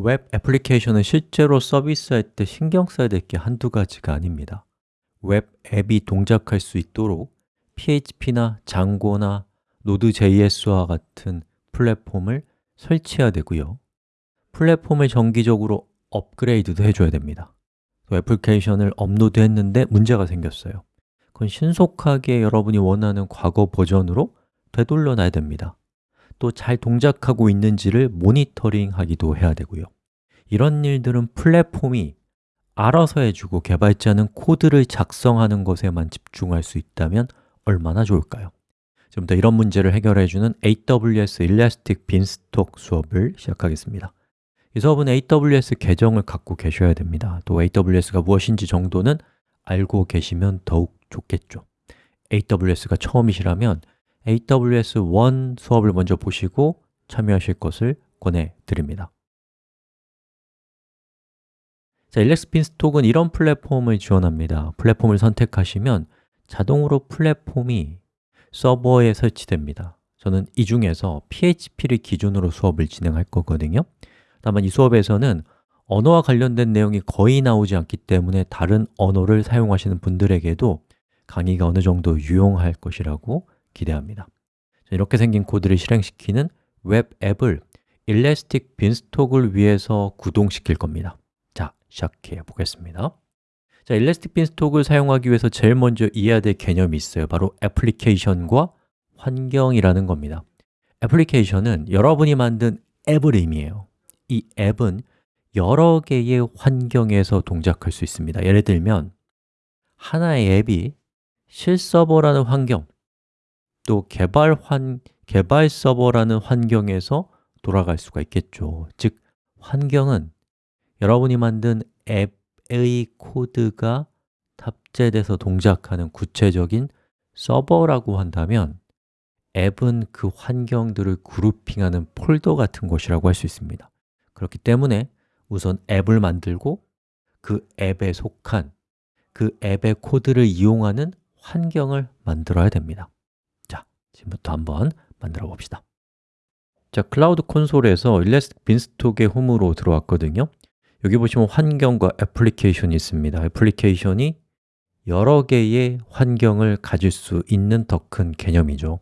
웹 애플리케이션은 실제로 서비스할 때 신경 써야 될 게 한두 가지가 아닙니다. 웹 앱이 동작할 수 있도록 PHP나 Django나 Node.js와 같은 플랫폼을 설치해야 되고요. 플랫폼을 정기적으로 업그레이드도 해줘야 됩니다. 또 애플리케이션을 업로드 했는데 문제가 생겼어요. 그건 신속하게 여러분이 원하는 과거 버전으로 되돌려 놔야 됩니다 또 잘 동작하고 있는지를 모니터링하기도 해야 되고요. 이런 일들은 플랫폼이 알아서 해주고 개발자는 코드를 작성하는 것에만 집중할 수 있다면 얼마나 좋을까요? 지금부터 이런 문제를 해결해주는 AWS Elastic Beanstalk 수업을 시작하겠습니다. 이 수업은 AWS 계정을 갖고 계셔야 됩니다. 또 AWS가 무엇인지 정도는 알고 계시면 더욱 좋겠죠. AWS가 처음이시라면 AWS 1 수업을 먼저 보시고 참여하실 것을 권해드립니다. 자, 일렉스 빈스톡은 이런 플랫폼을 지원합니다. 플랫폼을 선택하시면 자동으로 플랫폼이 서버에 설치됩니다. 저는 이 중에서 PHP를 기준으로 수업을 진행할 거거든요. 다만 이 수업에서는 언어와 관련된 내용이 거의 나오지 않기 때문에 다른 언어를 사용하시는 분들에게도 강의가 어느 정도 유용할 것이라고 기대합니다. 이렇게 생긴 코드를 실행시키는 웹 앱을 일레스틱 빈스톡을 위해서 구동시킬 겁니다. 자, 시작해 보겠습니다. 자, 일레스틱 빈스톡을 사용하기 위해서 제일 먼저 이해해야 될 개념이 있어요. 바로 애플리케이션과 환경이라는 겁니다. 애플리케이션은 여러분이 만든 앱을 의미해요. 이 앱은 여러 개의 환경에서 동작할 수 있습니다. 예를 들면 하나의 앱이 실서버라는 환경 또 개발 환, 개발 서버라는 환경에서 돌아갈 수가 있겠죠. 즉, 환경은 여러분이 만든 앱의 코드가 탑재돼서 동작하는 구체적인 서버라고 한다면 앱은 그 환경들을 그룹핑하는 폴더 같은 것이라고 할 수 있습니다. 그렇기 때문에 우선 앱을 만들고 그 앱에 속한 그 앱의 코드를 이용하는 환경을 만들어야 됩니다. 자, 지금부터 한번 만들어 봅시다. 자, 클라우드 콘솔에서 Elastic Beanstalk의 홈으로 들어왔거든요. 여기 보시면 환경과 애플리케이션이 있습니다. 애플리케이션이 여러 개의 환경을 가질 수 있는 더 큰 개념이죠.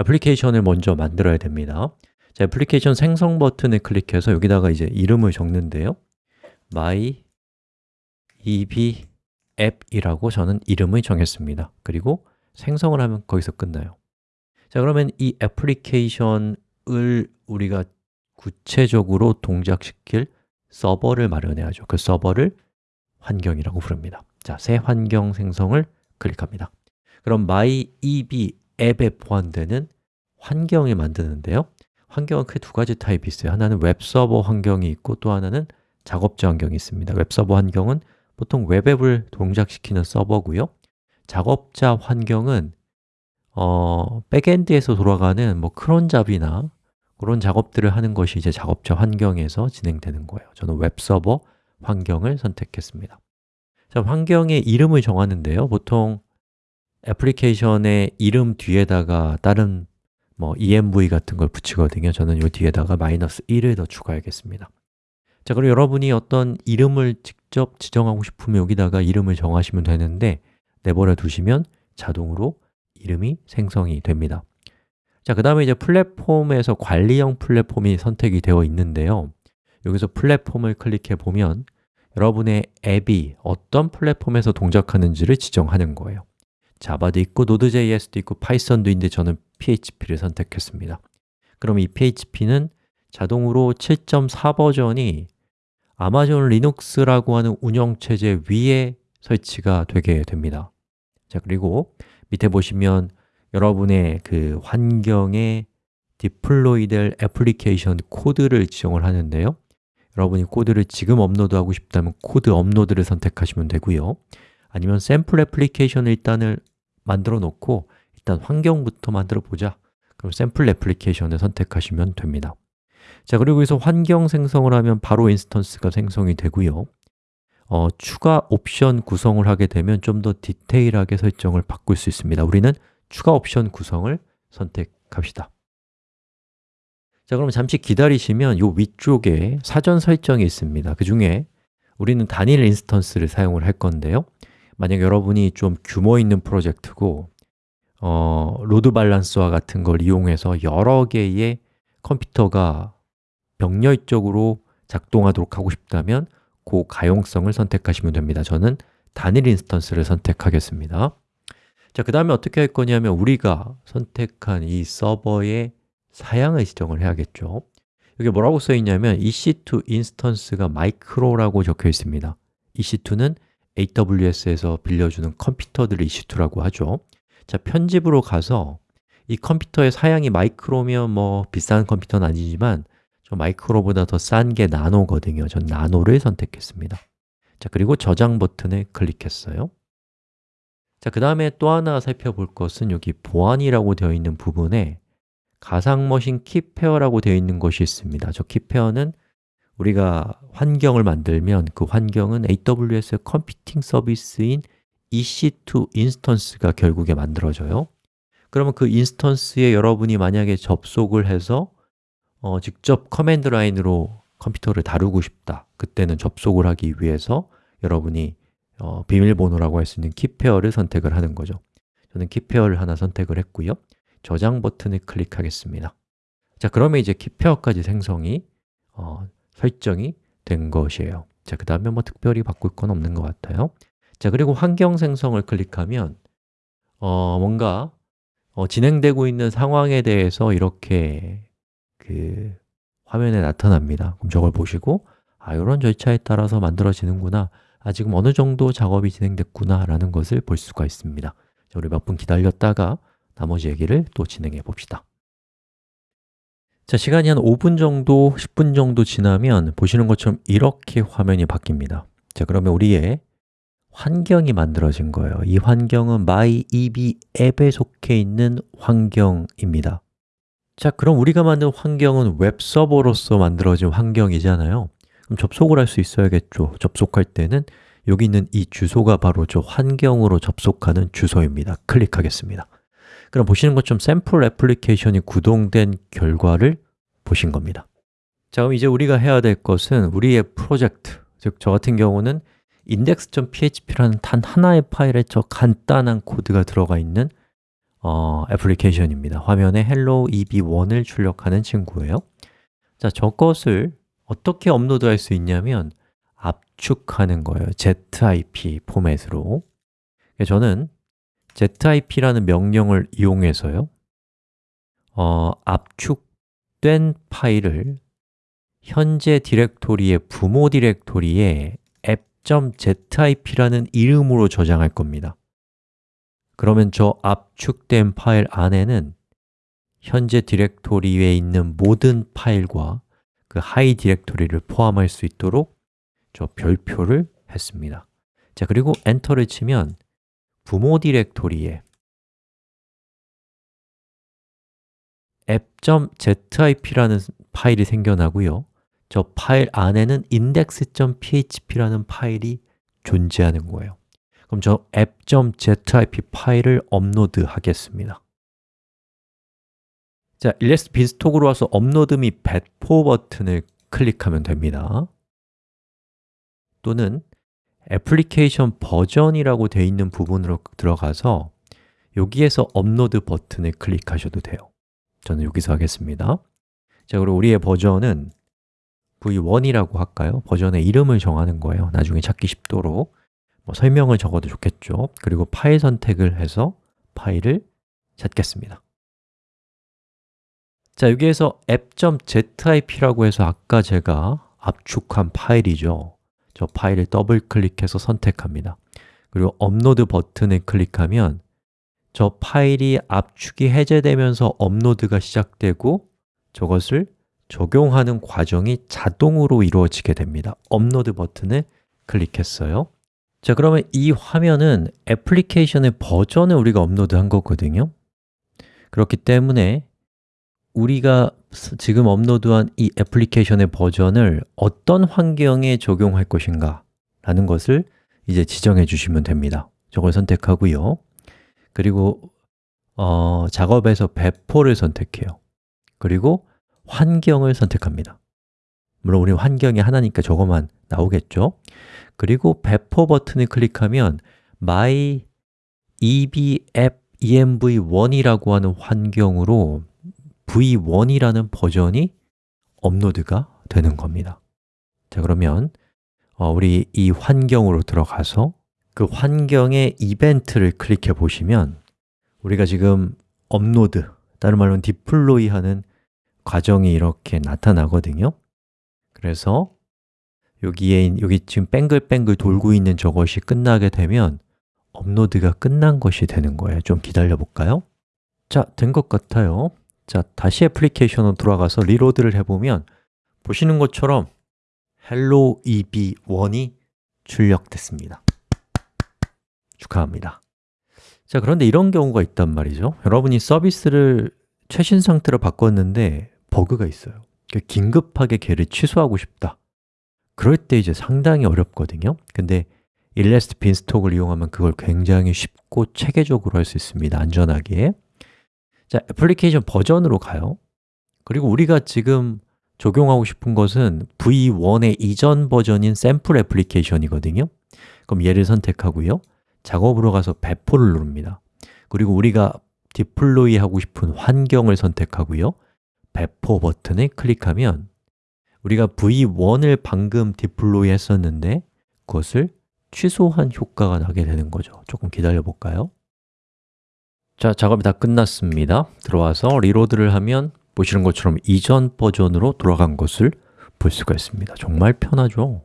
애플리케이션을 먼저 만들어야 됩니다. 자, 애플리케이션 생성 버튼을 클릭해서 여기다가 이제 이름을 적는데요. my eb 앱이라고 저는 이름을 정했습니다. 그리고 생성을 하면 거기서 끝나요 자, 그러면 이 애플리케이션을 우리가 구체적으로 동작시킬 서버를 마련해야죠. 그 서버를 환경이라고 부릅니다. 자, 새 환경 생성을 클릭합니다. 그럼 myeb 앱에 포함되는 환경을 만드는데요. 환경은 크게 두 가지 타입이 있어요. 하나는 웹서버 환경이 있고 또 하나는 작업자 환경이 있습니다. 웹서버 환경은 보통 웹앱을 동작시키는 서버고요. 작업자 환경은 어, backend에서 돌아가는 뭐 cron job이나 그런 작업들을 하는 것이 이제 작업자 환경에서 진행되는 거예요. 저는 웹서버 환경을 선택했습니다. 자, 환경의 이름을 정하는데요. 보통 애플리케이션의 이름 뒤에다가 다른 뭐 env 같은 걸 붙이거든요. 저는 이 뒤에다가 마이너스 1을 더 추가하겠습니다. 자, 그리고 여러분이 어떤 이름을 직접 지정하고 싶으면 여기다가 이름을 정하시면 되는데 내버려 두시면 자동으로 이름이 생성이 됩니다. 자, 그 다음에 이제 플랫폼에서 관리형 플랫폼이 선택이 되어 있는데요. 여기서 플랫폼을 클릭해 보면 여러분의 앱이 어떤 플랫폼에서 동작하는지를 지정하는 거예요. Java도 있고 Node.js도 있고 Python도 있는데 저는 PHP를 선택했습니다. 그럼 이 PHP는 자동으로 7.4 버전이 Amazon Linux라고 하는 운영체제 위에 설치가 되게 됩니다. 자 그리고 밑에 보시면 여러분의 그 환경에 deploy 될 애플리케이션 코드를 지정을 하는데요. 여러분이 코드를 지금 업로드하고 싶다면 코드 업로드를 선택하시면 되고요. 아니면 샘플 애플리케이션을 일단을 만들어 놓고 일단 환경부터 만들어 보자. 그럼 샘플 애플리케이션을 선택하시면 됩니다. 자 그리고 여기서 환경 생성을 하면 바로 instance가 생성이 되고요 어, 추가 옵션 구성을 하게 되면 좀 더 디테일하게 설정을 바꿀 수 있습니다. 우리는 추가 옵션 구성을 선택합시다. 자, 그럼 잠시 기다리시면 이 위쪽에 사전 설정이 있습니다. 그 중에 우리는 단일 instance를 사용을 할 건데요. 만약 여러분이 좀 규모 있는 프로젝트고 어, load balance와 같은 걸 이용해서 여러 개의 컴퓨터가 병렬적으로 작동하도록 하고 싶다면 그 가용성을 선택하시면 됩니다. 저는 단일 instance를 선택하겠습니다. 자, 그 다음에 어떻게 할 거냐면 우리가 선택한 이 서버의 사양을 지정을 해야겠죠. 여기 뭐라고 써 있냐면 EC2 instance가 micro라고 적혀 있습니다. EC2는 AWS에서 빌려주는 컴퓨터들을 EC2라고 하죠. 자, 편집으로 가서 이 컴퓨터의 사양이 micro면 뭐 비싼 컴퓨터는 아니지만 저 micro보다 더 싼 게 nano거든요. 전 nano를 선택했습니다. 자, 그리고 저장 버튼을 클릭했어요. 자, 그 다음에 또 하나 살펴볼 것은 여기 보안이라고 되어 있는 부분에 가상머신 key pair라고 되어 있는 것이 있습니다. 저 key pair는 우리가 환경을 만들면 그 환경은 AWS 컴퓨팅 서비스인 EC2 instance가 결국에 만들어져요. 그러면 그 instance에 여러분이 만약에 접속을 해서 어, 직접 command line으로 컴퓨터를 다루고 싶다. 그때는 접속을 하기 위해서 여러분이 어, 비밀번호라고 할 수 있는 key pair를 선택을 하는 거죠. 저는 키페어를 하나 선택을 했고요. 저장 버튼을 클릭하겠습니다. 자, 그러면 이제 키페어까지 생성이 어, 설정이 된 것이에요. 자, 그 다음에 뭐 특별히 바꿀 건 없는 것 같아요. 자, 그리고 환경 생성을 클릭하면 어, 뭔가 어, 진행되고 있는 상황에 대해서 이렇게 그 화면에 나타납니다. 그럼 저걸 보시고 아, 이런 절차에 따라서 만들어지는구나. 아, 지금 어느 정도 작업이 진행됐구나 라는 것을 볼 수가 있습니다. 자, 우리 몇 분 기다렸다가 나머지 얘기를 또 진행해 봅시다. 자, 시간이 한 5분 정도, 10분 정도 지나면 보시는 것처럼 이렇게 화면이 바뀝니다. 자, 그러면 우리의 환경이 만들어진 거예요. 이 환경은 MyEB 앱에 속해 있는 환경입니다 자, 그럼 우리가 만든 환경은 웹서버로서 만들어진 환경이잖아요. 그럼 접속을 할 수 있어야겠죠. 접속할 때는 여기 있는 이 주소가 바로 저 환경으로 접속하는 주소입니다. 클릭하겠습니다. 그럼 보시는 것처럼 샘플 애플리케이션이 구동된 결과를 보신 겁니다. 자, 그럼 이제 우리가 해야 될 것은 우리의 프로젝트, 즉 저 같은 경우는 index.php라는 단 하나의 파일에 저 간단한 코드가 들어가 있는 어, 애플리케이션입니다. 화면에 hello eb1을 출력하는 친구예요. 자, 저것을 어떻게 업로드할 수 있냐면 압축하는 거예요. zip 포맷으로. 저는 zip라는 명령을 이용해서요 어, 압축된 파일을 현재 디렉토리의 부모 디렉토리에 app.zip라는 이름으로 저장할 겁니다 그러면 저 압축된 파일 안에는 현재 디렉토리에 있는 모든 파일과 그 하위 디렉토리를 포함할 수 있도록 저 별표를 했습니다. 자, 그리고 엔터를 치면 부모 디렉토리에 app.zip라는 파일이 생겨나고요. 저 파일 안에는 index.php라는 파일이 존재하는 거예요 그럼 저 app.zip 파일을 업로드 하겠습니다. 자, Elastic Beanstalk으로 와서 업로드 및 배포 버튼을 클릭하면 됩니다. 또는 애플리케이션 버전이라고 되어 있는 부분으로 들어가서 여기에서 업로드 버튼을 클릭하셔도 돼요. 저는 여기서 하겠습니다. 자, 그리고 우리의 버전은 v1이라고 할까요? 버전의 이름을 정하는 거예요. 나중에 찾기 쉽도록 뭐 설명을 적어도 좋겠죠. 그리고 파일 선택을 해서 파일을 찾겠습니다. 자, 여기에서 app.zip라고 해서 아까 제가 압축한 파일이죠. 저 파일을 더블 클릭해서 선택합니다. 그리고 업로드 버튼을 클릭하면 저 파일이 압축이 해제되면서 업로드가 시작되고 저것을 적용하는 과정이 자동으로 이루어지게 됩니다. 업로드 버튼을 클릭했어요 자, 그러면 이 화면은 애플리케이션의 버전을 우리가 업로드한 거거든요. 그렇기 때문에 우리가 지금 업로드한 이 애플리케이션의 버전을 어떤 환경에 적용할 것인가 라는 것을 이제 지정해 주시면 됩니다. 저걸 선택하고요. 그리고 어, 작업에서 배포를 선택해요. 그리고 환경을 선택합니다 물론 우리 환경이 하나니까 저것만 나오겠죠? 그리고 배포 버튼을 클릭하면 my eb app env1이라고 하는 환경으로 v1이라는 버전이 업로드가 되는 겁니다. 자 그러면 어, 우리 이 환경으로 들어가서 그 환경의 이벤트를 클릭해 보시면 우리가 지금 업로드, 다른 말로는 디플로이 하는 과정이 이렇게 나타나거든요 그래서 여기에 여기 지금 뱅글뱅글 돌고 있는 저것이 끝나게 되면 업로드가 끝난 것이 되는 거예요. 좀 기다려 볼까요? 자, 된 것 같아요. 자, 다시 애플리케이션으로 돌아가서 리로드를 해보면 보시는 것처럼 Hello EB1이 출력됐습니다. 축하합니다. 자, 그런데 이런 경우가 있단 말이죠. 여러분이 서비스를 최신 상태로 바꿨는데 버그가 있어요 긴급하게 걔를 취소하고 싶다. 그럴 때 이제 상당히 어렵거든요. 근데 일레스트 빈스톡을 이용하면 그걸 굉장히 쉽고 체계적으로 할 수 있습니다 안전하게. 자, 애플리케이션 버전으로 가요. 그리고 우리가 지금 적용하고 싶은 것은 V1의 이전 버전인 샘플 애플리케이션이거든요. 그럼 얘를 선택하고요. 작업으로 가서 배포를 누릅니다. 그리고 우리가 디플로이 하고 싶은 환경을 선택하고요 배포 버튼을 클릭하면 우리가 v1을 방금 디플로이 했었는데 그것을 취소한 효과가 나게 되는 거죠 조금 기다려 볼까요? 자, 작업이 다 끝났습니다 들어와서 리로드를 하면 보시는 것처럼 이전 버전으로 돌아간 것을 볼 수가 있습니다 정말 편하죠?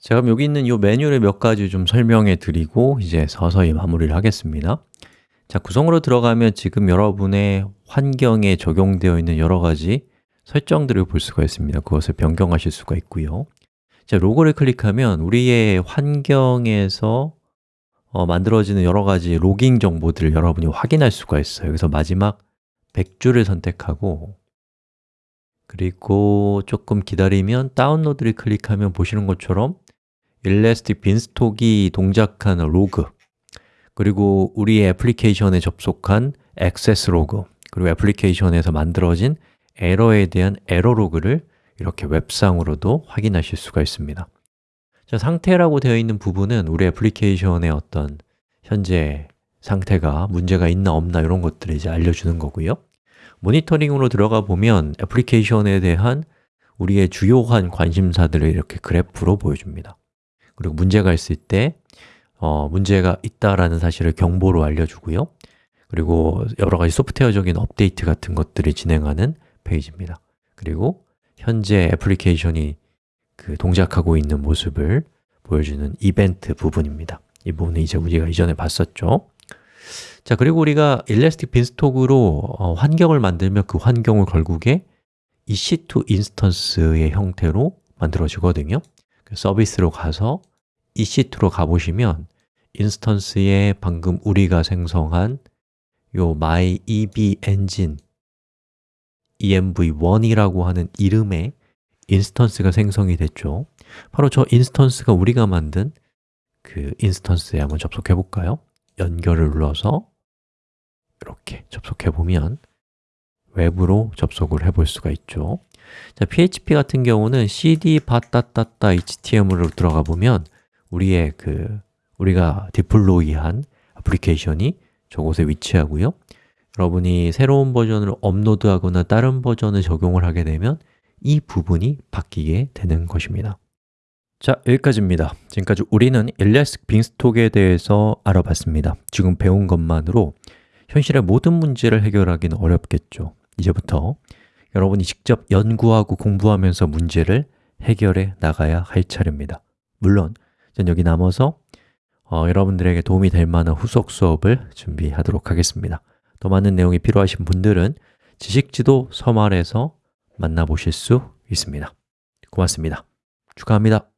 자, 그럼 여기 있는 이 메뉴를 몇 가지 좀 설명해 드리고 이제 서서히 마무리를 하겠습니다 자, 구성으로 들어가면 지금 여러분의 환경에 적용되어 있는 여러 가지 설정들을 볼 수가 있습니다. 그것을 변경하실 수가 있고요. 자, 로고를 클릭하면 우리의 환경에서 어, 만들어지는 여러 가지 로깅 정보들을 여러분이 확인할 수가 있어요. 그래서 마지막 100줄을 선택하고 그리고 조금 기다리면 다운로드를 클릭하면 보시는 것처럼 Elastic Beanstalk이 동작하는 로그 그리고 우리의 애플리케이션에 접속한 액세스 로그 그리고 애플리케이션에서 만들어진 에러에 대한 에러 로그를 이렇게 웹상으로도 확인하실 수가 있습니다. 자, 상태라고 되어 있는 부분은 우리 애플리케이션의 어떤 현재 상태가 문제가 있나 없나 이런 것들을 이제 알려주는 거고요. 모니터링으로 들어가 보면 애플리케이션에 대한 우리의 주요한 관심사들을 이렇게 그래프로 보여줍니다. 그리고 문제가 있을 때 어, 문제가 있다라는 사실을 경보로 알려주고요. 그리고 여러 가지 소프트웨어적인 업데이트 같은 것들이 진행하는 페이지입니다. 그리고 현재 애플리케이션이 그 동작하고 있는 모습을 보여주는 이벤트 부분입니다. 이 부분은 이제 우리가 이전에 봤었죠. 자, 그리고 우리가 일레스틱 빈스톡으로 어, 환경을 만들면 그 환경을 결국에 EC2 인스턴스의 형태로 만들어지거든요. 그 서비스로 가서 EC2로 가보시면 인스턴스에 방금 우리가 생성한 요 myEB engine env1이라고 하는 이름의 instance가 생성이 됐죠 바로 저 인스턴스가 우리가 만든 그 instance에 한번 접속해 볼까요? 연결을 눌러서 이렇게 접속해 보면 외부로 접속을 해 볼 수가 있죠 자, PHP 같은 경우는 cd var 따따따 html로 들어가 보면 우리의 그 우리가 deploy한 애플리케이션이 저곳에 위치하고요. 여러분이 새로운 버전을 업로드하거나 다른 버전을 적용을 하게 되면 이 부분이 바뀌게 되는 것입니다. 자, 여기까지입니다. 지금까지 우리는 일레스틱 빙스톡에 대해서 알아봤습니다. 지금 배운 것만으로 현실의 모든 문제를 해결하기는 어렵겠죠. 이제부터 여러분이 직접 연구하고 공부하면서 문제를 해결해 나가야 할 차례입니다. 물론 전 여기 남아서 어, 여러분들에게 도움이 될 만한 후속 수업을 준비하도록 하겠습니다. 더 많은 내용이 필요하신 분들은 지식지도 서말에서 만나보실 수 있습니다. 고맙습니다. 축하합니다